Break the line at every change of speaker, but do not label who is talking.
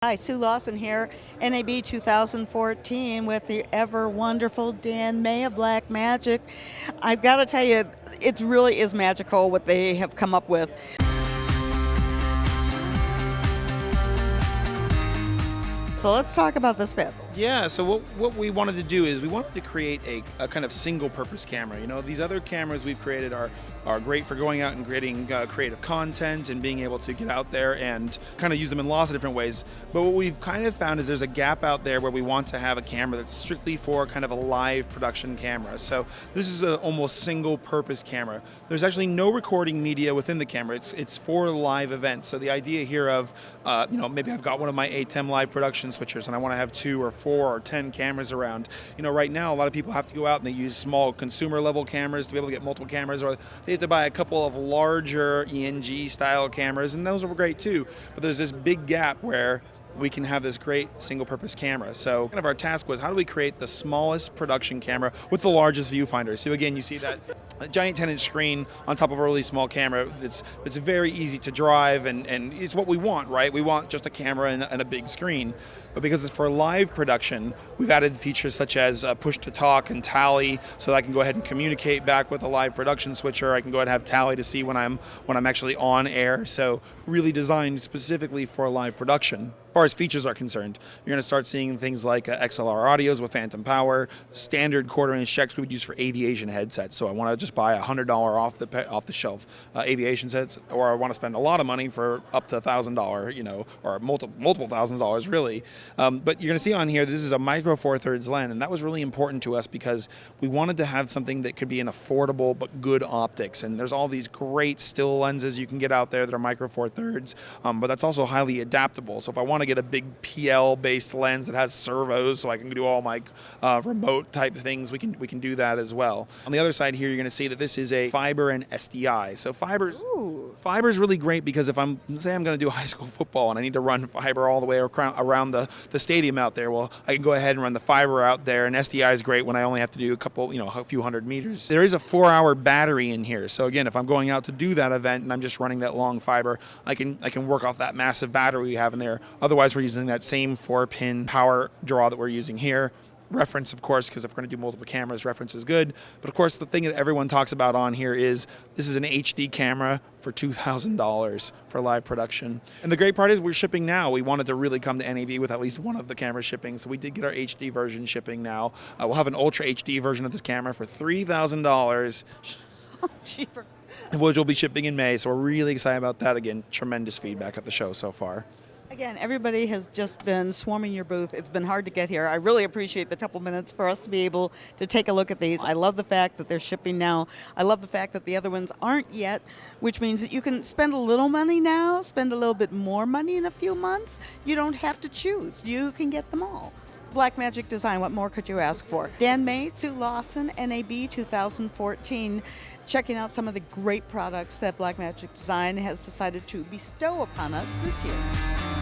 Hi, Sue Lawson here, NAB 2014 with the ever wonderful Dan May of Blackmagic. I've got to tell you, it really is magical what they have come up with. So let's talk about this bit.
Yeah, so what, what we wanted to do is we wanted to create a, a kind of single purpose camera. You know, these other cameras we've created are are great for going out and creating uh, creative content and being able to get out there and kind of use them in lots of different ways. But what we've kind of found is there's a gap out there where we want to have a camera that's strictly for kind of a live production camera. So this is an almost single purpose camera. There's actually no recording media within the camera. It's it's for live events. So the idea here of, uh, you know, maybe I've got one of my ATEM live production switchers and I want to have two or four or ten cameras around. You know, right now a lot of people have to go out and they use small consumer level cameras to be able to get multiple cameras or they have to buy a couple of larger ENG style cameras, and those are great too. But there's this big gap where we can have this great single purpose camera. So kind of our task was how do we create the smallest production camera with the largest viewfinder? So again, you see that giant 10 inch screen on top of a really small camera that's, that's very easy to drive and, and it's what we want, right? We want just a camera and, and a big screen. But because it's for live production, we've added features such as uh, push to talk and tally so that I can go ahead and communicate back with a live production switcher. I can go ahead and have tally to see when I'm, when I'm actually on air. So really designed specifically for live production. As far as features are concerned, you're going to start seeing things like uh, XLR audios with phantom power, standard quarter inch jacks we would use for aviation headsets. So I want to just buy a hundred dollar off the off the shelf uh, aviation sets, or I want to spend a lot of money for up to a thousand dollar, you know, or multiple multiple thousands dollars really. Um, but you're going to see on here this is a micro four thirds lens, and that was really important to us because we wanted to have something that could be an affordable but good optics. And there's all these great still lenses you can get out there that are micro four thirds, um, but that's also highly adaptable. So if I want to get a big PL based lens that has servos, so I can do all my uh, remote type things, we can we can do that as well. On the other side here, you're going to see that this is a fiber and SDI. So fiber's fiber is really great because if I'm say I'm going to do high school football and I need to run fiber all the way around the the stadium out there, well, I can go ahead and run the fiber out there, and SDI is great when I only have to do a couple, you know, a few hundred meters. There is a four-hour battery in here, so again, if I'm going out to do that event and I'm just running that long fiber, I can I can work off that massive battery we have in there. Otherwise, we're using that same four-pin power draw that we're using here reference, of course, because if we're going to do multiple cameras, reference is good. But of course, the thing that everyone talks about on here is this is an HD camera for $2,000 for live production. And the great part is we're shipping now. We wanted to really come to NAB with at least one of the cameras shipping, so we did get our HD version shipping now. Uh, we'll have an Ultra HD version of this camera for $3,000. which will be shipping in May, so we're really excited about that. Again, tremendous feedback at the show so far.
Again, everybody has just been swarming your booth. It's been hard to get here. I really appreciate the couple minutes for us to be able to take a look at these. I love the fact that they're shipping now. I love the fact that the other ones aren't yet, which means that you can spend a little money now, spend a little bit more money in a few months. You don't have to choose. You can get them all. Blackmagic Design, what more could you ask for? Dan May, Sue Lawson, NAB 2014, checking out some of the great products that Blackmagic Design has decided to bestow upon us this year.